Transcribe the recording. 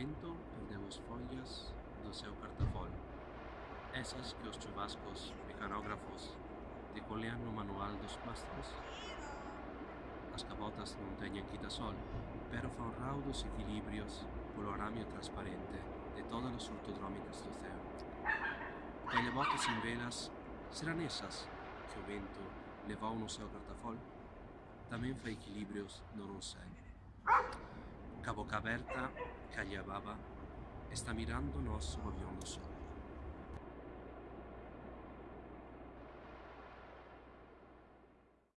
vento perdeu as folhas do seu cartafol. Essas que os chuvascos mecanógrafos decolean no manual dos mastros. As cabotas non teñen quitasol, pero fan raudos equilibrios polo aramio transparente de todas as ortodrómicas do ceo. Telebotas sin velas serán esas que o vento levou no seu cartafol? Tamén fa equilibrios no non sei. Ca boca aberta, Callababa está mirando mirándonos moviéndose.